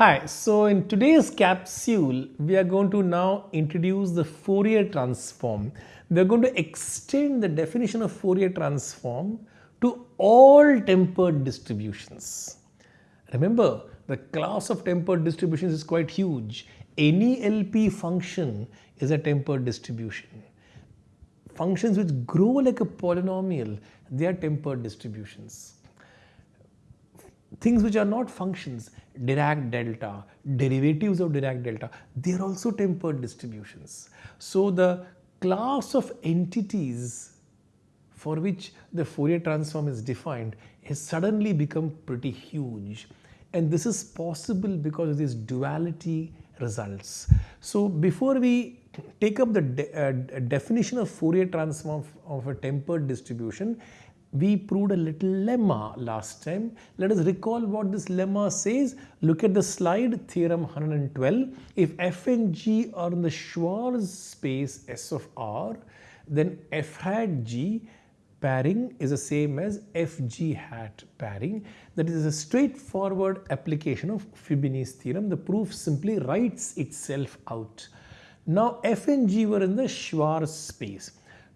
Hi, so in today's capsule, we are going to now introduce the Fourier transform. We are going to extend the definition of Fourier transform to all tempered distributions. Remember, the class of tempered distributions is quite huge. Any LP function is a tempered distribution. Functions which grow like a polynomial, they are tempered distributions things which are not functions, Dirac delta, derivatives of Dirac delta, they are also tempered distributions. So the class of entities for which the Fourier transform is defined has suddenly become pretty huge and this is possible because of these duality results. So before we take up the de uh, definition of Fourier transform of a tempered distribution, we proved a little lemma last time. Let us recall what this lemma says. Look at the slide, theorem 112. If f and g are in the Schwartz space S of r, then f hat g pairing is the same as fg hat pairing. That is a straightforward application of Fubini's theorem. The proof simply writes itself out. Now f and g were in the Schwartz space.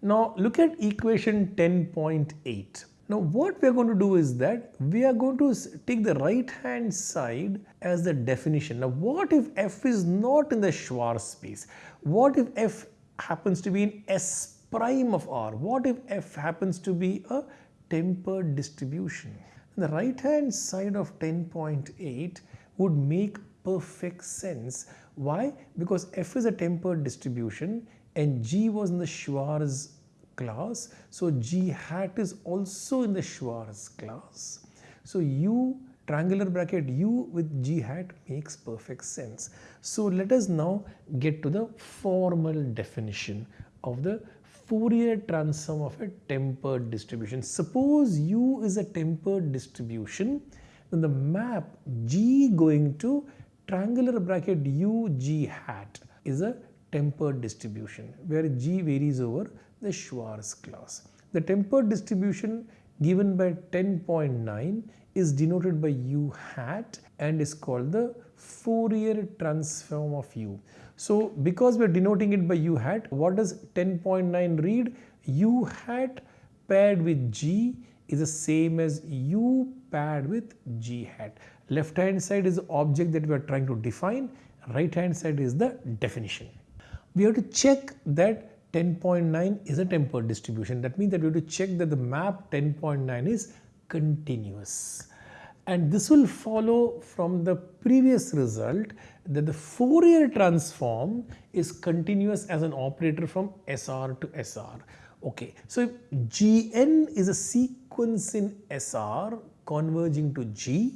Now look at equation 10.8. Now what we are going to do is that we are going to take the right hand side as the definition. Now what if f is not in the Schwartz space? What if f happens to be in S prime of R? What if f happens to be a tempered distribution? The right hand side of 10.8 would make perfect sense. Why? Because f is a tempered distribution and G was in the Schwartz class. So G hat is also in the Schwartz class. So U triangular bracket U with G hat makes perfect sense. So let us now get to the formal definition of the Fourier transform of a tempered distribution. Suppose U is a tempered distribution, then the map G going to triangular bracket U G hat is a tempered distribution where G varies over the Schwartz class. The tempered distribution given by 10.9 is denoted by u hat and is called the Fourier transform of u. So because we are denoting it by u hat, what does 10.9 read? u hat paired with g is the same as u paired with g hat. Left hand side is the object that we are trying to define, right hand side is the definition we have to check that 10.9 is a tempered distribution. That means that we have to check that the map 10.9 is continuous. And this will follow from the previous result that the Fourier transform is continuous as an operator from SR to SR. Okay, so if Gn is a sequence in SR converging to G,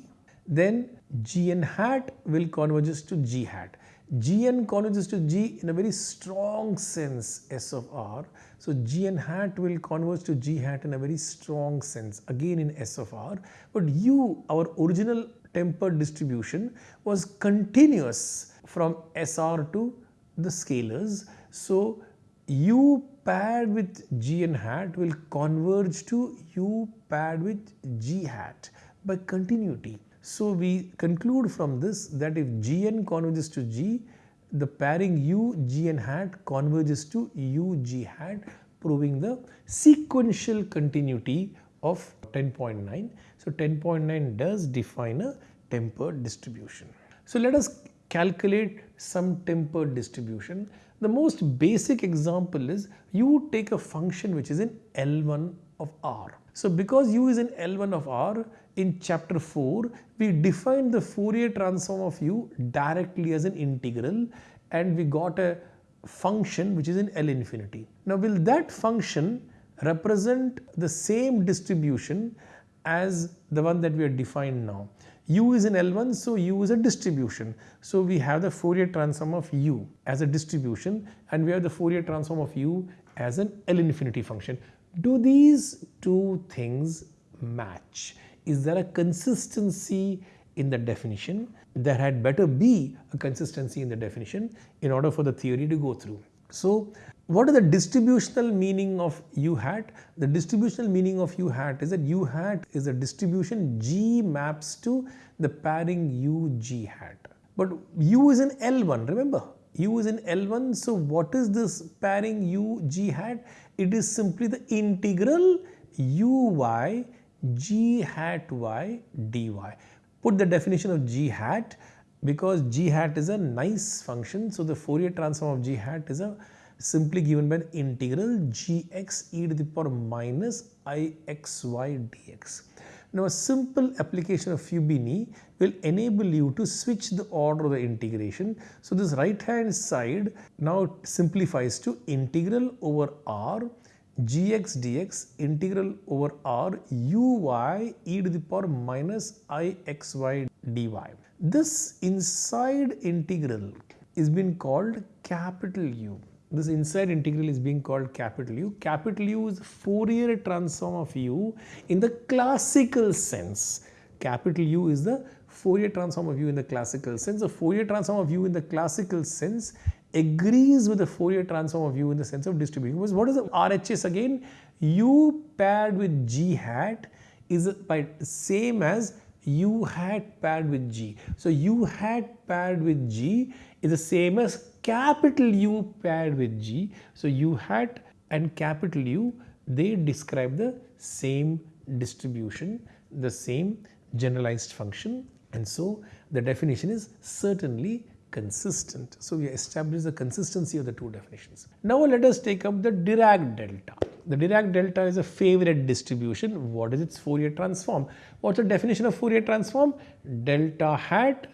then Gn hat will converges to G hat. Gn converges to G in a very strong sense S of R. So Gn hat will converge to G hat in a very strong sense again in S of R. But U, our original tempered distribution was continuous from SR to the scalars. So U paired with Gn hat will converge to U paired with G hat by continuity. So we conclude from this that if Gn converges to G, the pairing U Gn hat converges to U G hat proving the sequential continuity of 10.9. So 10.9 does define a tempered distribution. So let us calculate some tempered distribution. The most basic example is you take a function which is in L1 of R. So because u is in L1 of R, in chapter 4, we defined the Fourier transform of u directly as an integral and we got a function which is in L infinity. Now will that function represent the same distribution as the one that we have defined now? u is in L1 so u is a distribution. So we have the Fourier transform of u as a distribution and we have the Fourier transform of u as an L infinity function. Do these two things match? Is there a consistency in the definition? There had better be a consistency in the definition in order for the theory to go through. So what is the distributional meaning of u hat? The distributional meaning of u hat is that u hat is a distribution G maps to the pairing u G hat. But u is in L1, remember? u is in L1. So what is this pairing u g hat? It is simply the integral uy g hat y dy. Put the definition of g hat because g hat is a nice function. So the Fourier transform of g hat is a simply given by the integral gx e to the power minus ixy dx. Now a simple application of Fubini will enable you to switch the order of the integration. So this right hand side now simplifies to integral over r gx dx integral over r uy e to the power minus ixy dy. This inside integral is being called capital U. This inside integral is being called capital U. Capital U is Fourier transform of U in the classical sense. Capital U is the Fourier transform of U in the classical sense. The Fourier transform of U in the classical sense agrees with the Fourier transform of U in the sense of distribution. Because what is the RHS again? U paired with G hat is by same as U hat paired with G. So U hat paired with G is the same as capital U paired with G. So U hat and capital U they describe the same distribution, the same generalized function and so the definition is certainly consistent. So we establish the consistency of the two definitions. Now let us take up the Dirac delta. The Dirac delta is a favorite distribution. What is its Fourier transform? What's the definition of Fourier transform? Delta hat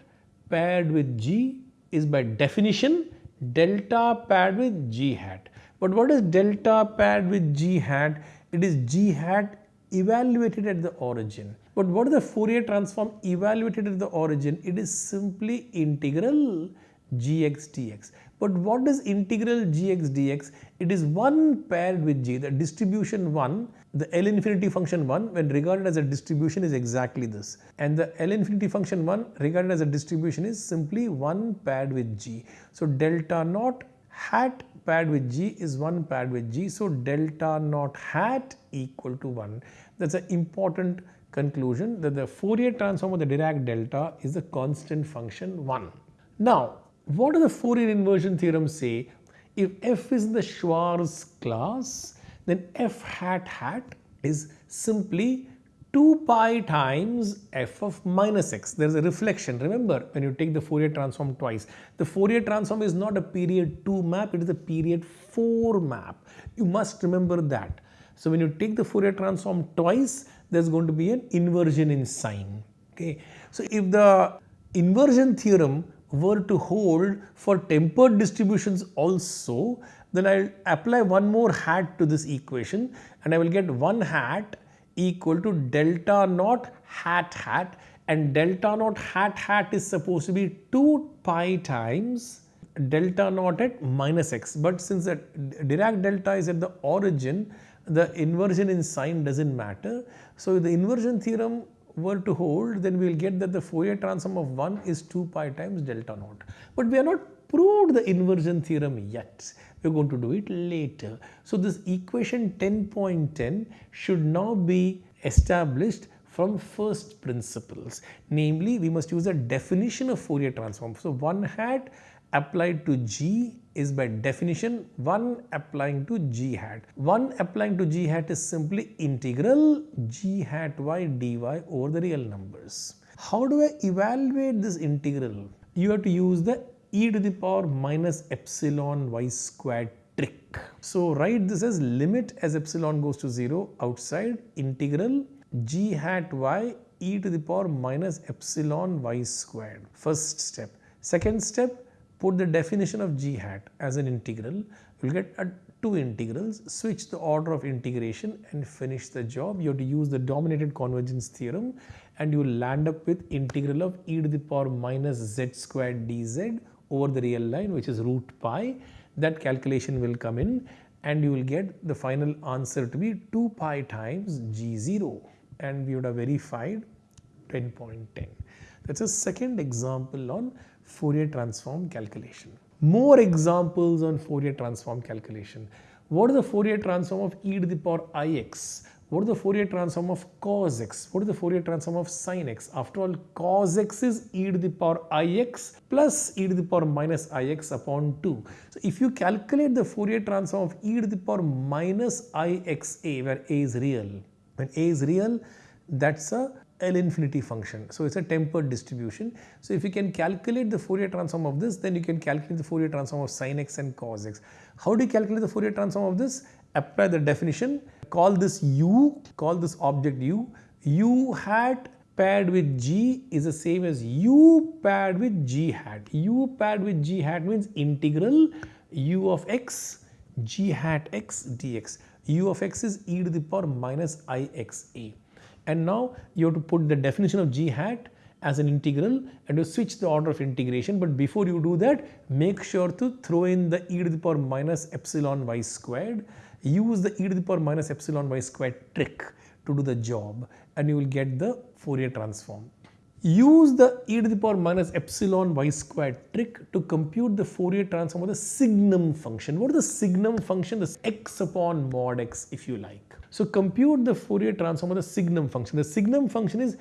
paired with G is by definition delta paired with G hat. But what is delta paired with G hat? It is G hat evaluated at the origin. But what is the Fourier transform evaluated at the origin? It is simply integral gx dx. But what is integral gx dx? It is 1 paired with g, the distribution 1, the L infinity function 1 when regarded as a distribution is exactly this. And the L infinity function 1 regarded as a distribution is simply 1 paired with g. So delta naught hat paired with g is 1 paired with g. So delta naught hat equal to 1. That's an important conclusion that the Fourier transform of the Dirac delta is a constant function 1. Now, what does the Fourier inversion theorem say? If f is the Schwartz class, then f hat hat is simply 2 pi times f of minus x. There is a reflection. Remember, when you take the Fourier transform twice, the Fourier transform is not a period 2 map, it is a period 4 map. You must remember that. So when you take the Fourier transform twice, there's going to be an inversion in sign. Okay. So if the inversion theorem were to hold for tempered distributions also, then I'll apply one more hat to this equation and I will get 1 hat equal to delta naught hat hat and delta naught hat hat is supposed to be 2 pi times delta naught at minus x. But since the Dirac delta is at the origin, the inversion in sign doesn't matter. So if the inversion theorem were to hold, then we will get that the Fourier transform of 1 is 2 pi times delta naught. But we are not proved the inversion theorem yet. We are going to do it later. So this equation 10.10 should now be established from first principles. Namely, we must use a definition of Fourier transform. So 1 hat applied to G is by definition 1 applying to G hat. 1 applying to G hat is simply integral G hat y dy over the real numbers. How do I evaluate this integral? You have to use the e to the power minus epsilon y squared trick. So write this as limit as epsilon goes to 0 outside integral g hat y e to the power minus epsilon y squared. First step. Second step put the definition of g hat as an integral, you will get a two integrals, switch the order of integration and finish the job. You have to use the dominated convergence theorem and you will land up with integral of e to the power minus z squared dz over the real line which is root pi. That calculation will come in and you will get the final answer to be 2 pi times g0 and we would have verified 10.10. That's a second example on Fourier transform calculation. More examples on Fourier transform calculation. What is the Fourier transform of e to the power ix? what is the Fourier transform of cos x? What is the Fourier transform of sin x? After all, cos x is e to the power ix plus e to the power minus ix upon 2. So, if you calculate the Fourier transform of e to the power minus ixa where a is real, when a is real, that's a L infinity function. So, it is a tempered distribution. So, if you can calculate the Fourier transform of this, then you can calculate the Fourier transform of sin x and cos x. How do you calculate the Fourier transform of this? Apply the definition, call this u, call this object u, u hat paired with g is the same as u paired with g hat. u paired with g hat means integral u of x g hat x dx. u of x is e to the power minus i x a and now you have to put the definition of g hat as an integral and you switch the order of integration but before you do that make sure to throw in the e to the power minus epsilon y squared use the e to the power minus epsilon y squared trick to do the job and you will get the Fourier transform. Use the e to the power minus epsilon y squared trick to compute the Fourier transform of the signum function. What is the signum function? This x upon mod x if you like. So compute the Fourier transform of the signum function. The signum function is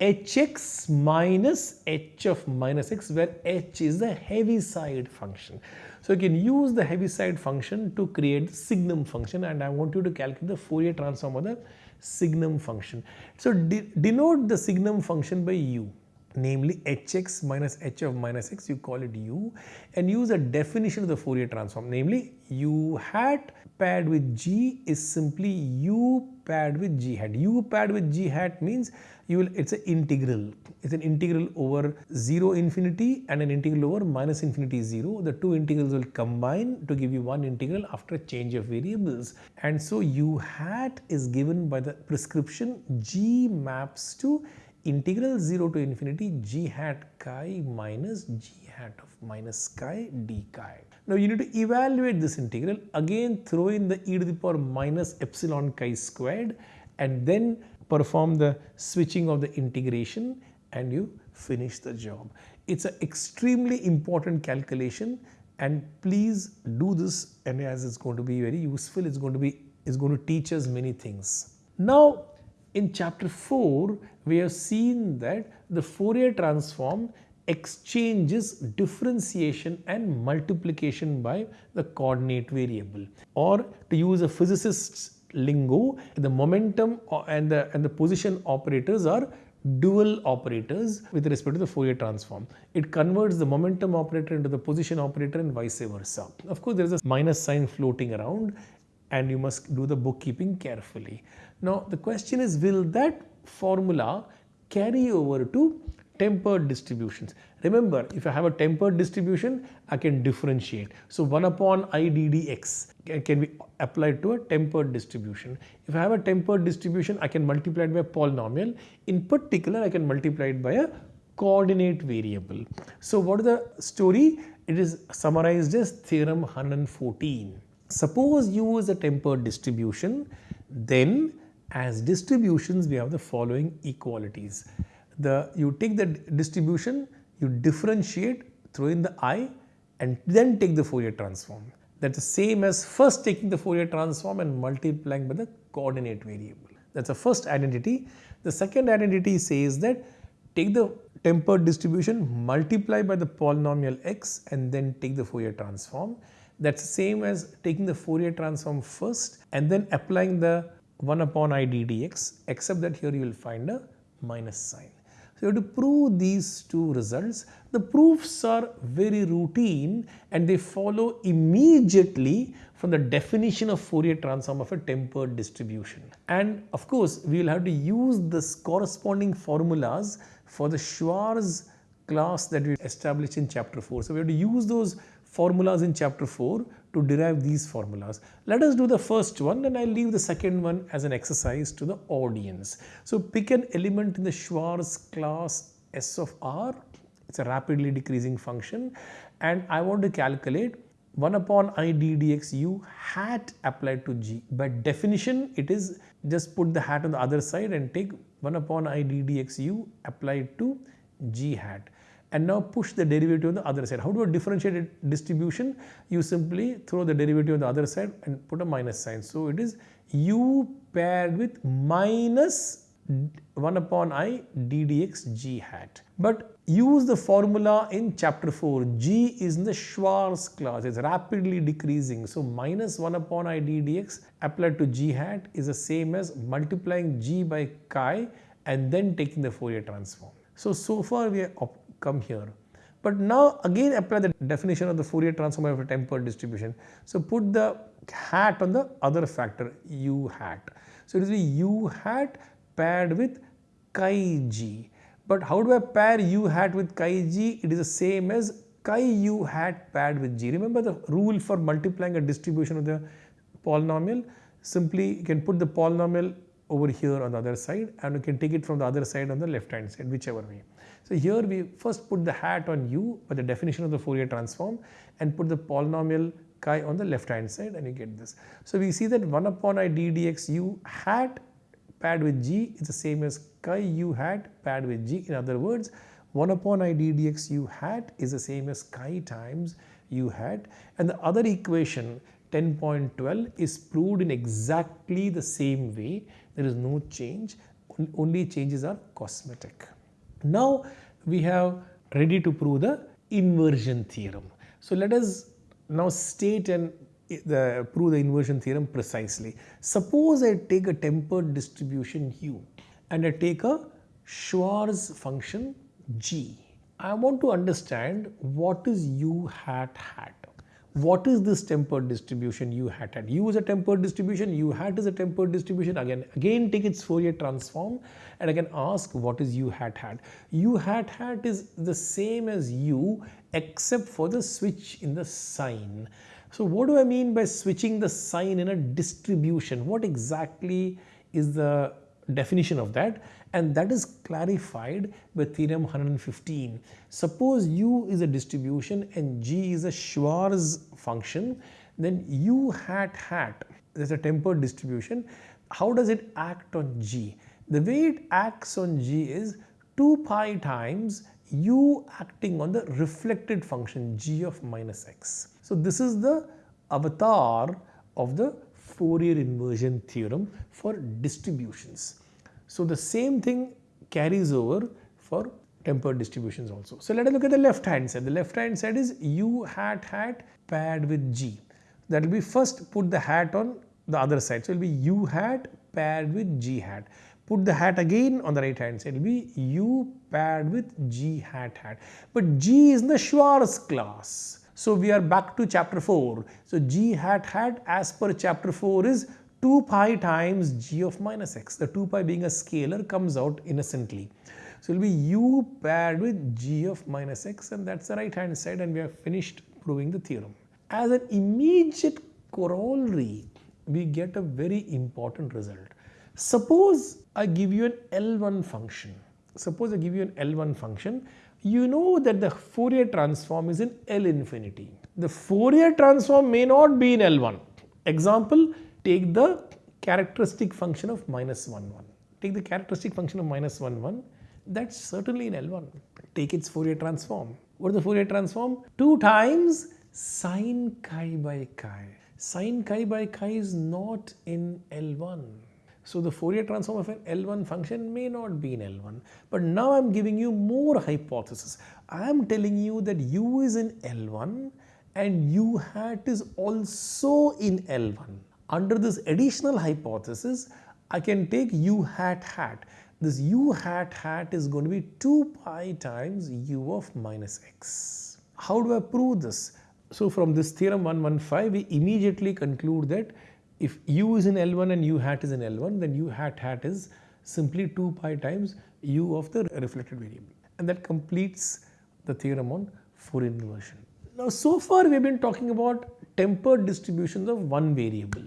hx minus h of minus x where h is the Heaviside function. So you can use the Heaviside function to create the signum function and I want you to calculate the Fourier transform of the signum function. So de denote the signum function by u namely hx minus h of minus x you call it u and use a definition of the Fourier transform namely u hat paired with g is simply u paired with g hat. u paired with g hat means you will it's an integral. It's an integral over 0 infinity and an integral over minus infinity 0 the two integrals will combine to give you one integral after a change of variables. And so u hat is given by the prescription g maps to integral 0 to infinity g hat chi minus g hat of minus chi d chi. Now you need to evaluate this integral again throw in the e to the power minus epsilon chi squared and then perform the switching of the integration and you finish the job. It's an extremely important calculation and please do this and as it's going to be very useful it's going to be it's going to teach us many things. Now in chapter 4, we have seen that the Fourier transform exchanges differentiation and multiplication by the coordinate variable or to use a physicist's lingo the momentum and the and the position operators are dual operators with respect to the Fourier transform. It converts the momentum operator into the position operator and vice versa. Of course, there is a minus sign floating around and you must do the bookkeeping carefully. Now the question is will that formula carry over to tempered distributions. Remember if I have a tempered distribution I can differentiate. So 1 upon IDDX ddx can be applied to a tempered distribution. If I have a tempered distribution I can multiply it by a polynomial. In particular I can multiply it by a coordinate variable. So what is the story? It is summarized as theorem 114. Suppose u is a tempered distribution then as distributions we have the following equalities. The you take the distribution, you differentiate, throw in the i and then take the Fourier transform. That's the same as first taking the Fourier transform and multiplying by the coordinate variable. That's the first identity. The second identity says that take the tempered distribution, multiply by the polynomial x and then take the Fourier transform. That's the same as taking the Fourier transform first and then applying the 1 upon i d dx except that here you will find a minus sign. So, you have to prove these two results. The proofs are very routine and they follow immediately from the definition of Fourier transform of a tempered distribution. And of course, we will have to use this corresponding formulas for the Schwartz class that we established in chapter 4. So, we have to use those formulas in chapter 4 to derive these formulas. Let us do the first one and I'll leave the second one as an exercise to the audience. So pick an element in the Schwartz class S of R. It's a rapidly decreasing function and I want to calculate 1 upon i d dx u hat applied to g. By definition, it is just put the hat on the other side and take 1 upon i d dx u applied to g hat and now push the derivative on the other side. How do I differentiate a distribution? You simply throw the derivative on the other side and put a minus sign. So it is u paired with minus 1 upon i d dx g hat. But use the formula in chapter 4. g is in the Schwartz class. It's rapidly decreasing. So minus 1 upon i d dx applied to g hat is the same as multiplying g by chi and then taking the Fourier transform. So, so far we have come here. But now again apply the definition of the Fourier transform of a tempered distribution. So put the hat on the other factor u hat. So it is u hat paired with chi g. But how do I pair u hat with chi g? It is the same as chi u hat paired with g. Remember the rule for multiplying a distribution of the polynomial? Simply you can put the polynomial over here on the other side and you can take it from the other side on the left hand side whichever way. So here we first put the hat on u by the definition of the Fourier transform and put the polynomial chi on the left hand side and you get this. So we see that 1 upon i d dx u hat paired with g is the same as chi u hat paired with g. In other words, 1 upon i d dx u hat is the same as chi times u hat and the other equation 10.12 is proved in exactly the same way. There is no change, only changes are cosmetic. Now we have ready to prove the inversion theorem. So let us now state and eh, the, prove the inversion theorem precisely. Suppose I take a tempered distribution u and I take a Schwartz function g. I want to understand what is u hat hat. What is this tempered distribution u hat hat? u is a tempered distribution, u hat is a tempered distribution. Again, again take its Fourier transform and can ask what is u hat hat. u hat hat is the same as u except for the switch in the sign. So what do I mean by switching the sign in a distribution? What exactly is the definition of that? And that is clarified by theorem 115. Suppose u is a distribution and g is a Schwartz function, then u hat hat is a tempered distribution. How does it act on g? The way it acts on g is 2 pi times u acting on the reflected function g of minus x. So this is the avatar of the Fourier inversion theorem for distributions. So the same thing carries over for tempered distributions also. So let us look at the left hand side. The left hand side is u hat hat paired with g. That will be first put the hat on the other side. So it will be u hat paired with g hat. Put the hat again on the right hand side. It will be u paired with g hat hat. But g is in the Schwartz class. So we are back to chapter 4. So g hat hat as per chapter 4 is 2 pi times g of minus x. The 2 pi being a scalar comes out innocently. So it will be u paired with g of minus x and that's the right hand side and we have finished proving the theorem. As an immediate corollary, we get a very important result. Suppose I give you an L1 function. Suppose I give you an L1 function. You know that the Fourier transform is in L infinity. The Fourier transform may not be in L1. Example, take the characteristic function of minus 1, 1. Take the characteristic function of minus 1, 1. That's certainly in L1. Take its Fourier transform. What is the Fourier transform? 2 times sine chi by chi. Sine chi by chi is not in L1. So the Fourier transform of an L1 function may not be in L1. But now I'm giving you more hypothesis. I am telling you that u is in L1 and u hat is also in L1. Under this additional hypothesis, I can take u hat hat. This u hat hat is going to be 2 pi times u of minus x. How do I prove this? So from this theorem 115, we immediately conclude that if u is in L1 and u hat is in L1 then u hat hat is simply 2 pi times u of the reflected variable and that completes the theorem on Fourier inversion. Now so far we have been talking about tempered distributions of one variable.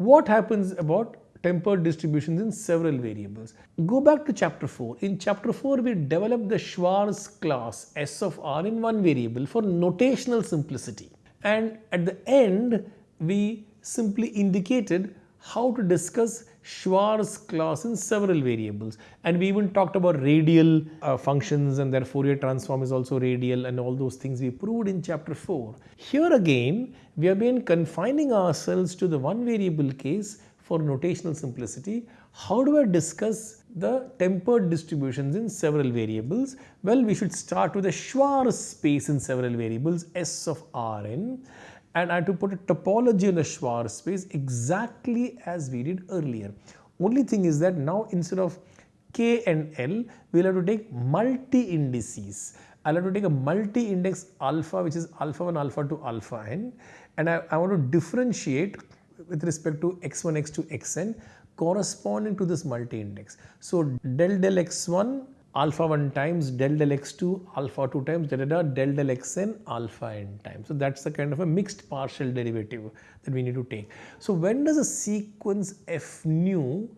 What happens about tempered distributions in several variables? Go back to chapter 4. In chapter 4 we developed the Schwartz class S of r in one variable for notational simplicity and at the end we simply indicated how to discuss Schwartz class in several variables and we even talked about radial uh, functions and their Fourier transform is also radial and all those things we proved in chapter 4. Here again we have been confining ourselves to the one variable case for notational simplicity, how do I discuss the tempered distributions in several variables? Well, we should start with a Schwartz space in several variables S of Rn and I have to put a topology on the Schwartz space exactly as we did earlier. Only thing is that now instead of K and L, we'll have to take multi-indices. I'll have to take a multi-index alpha which is alpha 1, alpha 2, alpha n and I, I want to differentiate with respect to x1, x2, xn corresponding to this multi-index. So del del x1 alpha 1 times del del x2 alpha 2 times da da da del del xn alpha n times. So that's the kind of a mixed partial derivative that we need to take. So when does a sequence f nu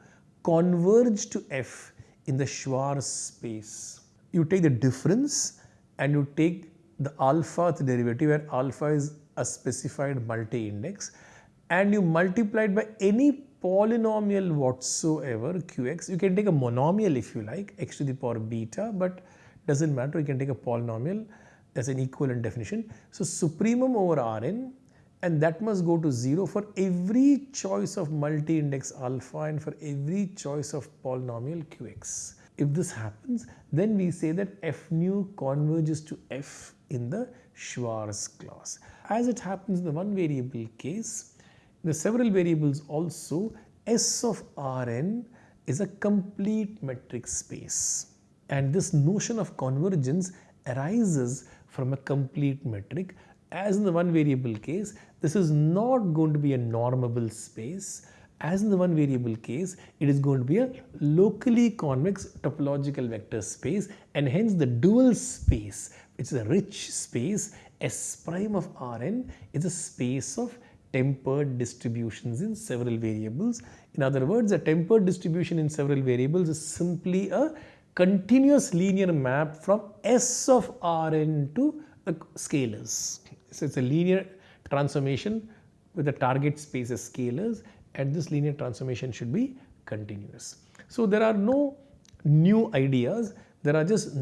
converge to f in the Schwartz space? You take the difference and you take the alpha derivative where alpha is a specified multi-index and you multiply it by any polynomial whatsoever qx you can take a monomial if you like x to the power beta but doesn't matter you can take a polynomial as an equivalent definition. So supremum over rn and that must go to 0 for every choice of multi-index alpha and for every choice of polynomial qx. If this happens then we say that f nu converges to f in the Schwartz class. As it happens in the one variable case the several variables also S of Rn is a complete metric space. And this notion of convergence arises from a complete metric. As in the one variable case this is not going to be a normable space. As in the one variable case it is going to be a locally convex topological vector space and hence the dual space which is a rich space. S prime of Rn is a space of tempered distributions in several variables. In other words, a tempered distribution in several variables is simply a continuous linear map from S of Rn to the scalars. So it's a linear transformation with the target space as scalars and this linear transformation should be continuous. So there are no new ideas, there are just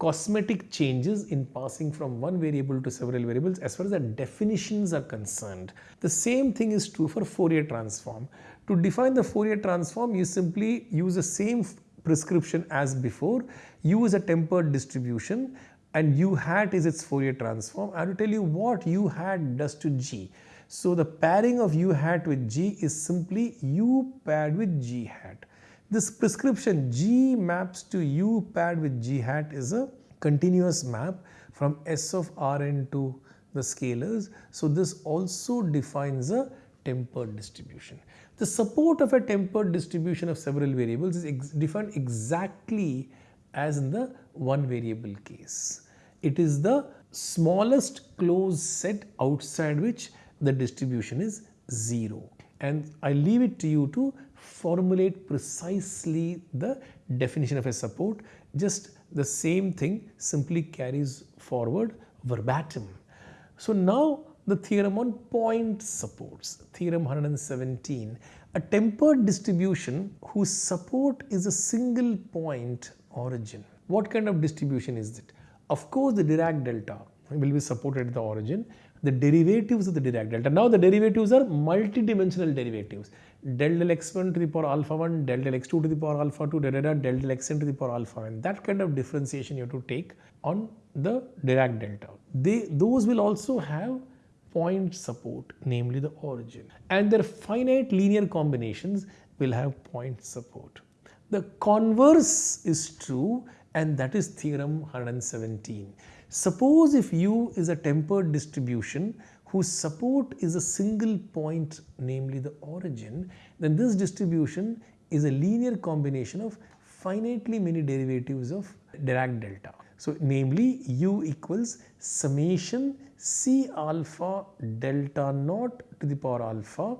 cosmetic changes in passing from one variable to several variables as far as the definitions are concerned. The same thing is true for Fourier transform. To define the Fourier transform, you simply use the same prescription as before. U is a tempered distribution and U hat is its Fourier transform. I will tell you what U hat does to G. So the pairing of U hat with G is simply U paired with G hat. This prescription G maps to U paired with G hat is a continuous map from S of Rn to the scalars. So this also defines a tempered distribution. The support of a tempered distribution of several variables is ex defined exactly as in the one variable case. It is the smallest closed set outside which the distribution is 0 and I leave it to you to formulate precisely the definition of a support just the same thing simply carries forward verbatim. So now the theorem on point supports theorem 117 a tempered distribution whose support is a single point origin. What kind of distribution is it? Of course the Dirac delta will be supported at the origin the derivatives of the Dirac delta. Now the derivatives are multidimensional derivatives. Del del x1 to the power alpha 1, del del x2 to the power alpha 2, da, da, del del xn to the power alpha n. That kind of differentiation you have to take on the Dirac delta. They, those will also have point support, namely the origin. And their finite linear combinations will have point support. The converse is true and that is theorem 117. Suppose if U is a tempered distribution whose support is a single point namely the origin then this distribution is a linear combination of finitely many derivatives of Dirac delta. So namely U equals summation C alpha delta naught to the power alpha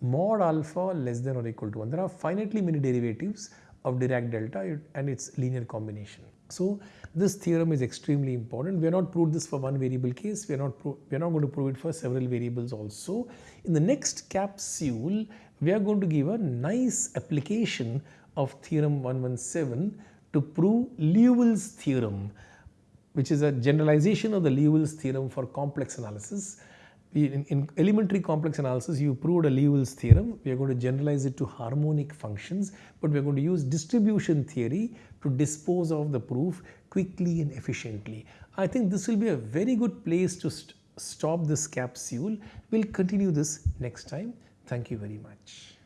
mod alpha less than or equal to 1. There are finitely many derivatives of Dirac delta and its linear combination. So this theorem is extremely important. We are not proved this for one variable case. We are not we are not going to prove it for several variables also. In the next capsule, we are going to give a nice application of theorem 117 to prove Liouville's theorem, which is a generalization of the Liouville's theorem for complex analysis. In, in, elementary complex analysis, you proved a Liouville's theorem. We are going to generalize it to harmonic functions, but we are going to use distribution theory to dispose of the proof quickly and efficiently. I think this will be a very good place to st stop this capsule. We'll continue this next time. Thank you very much.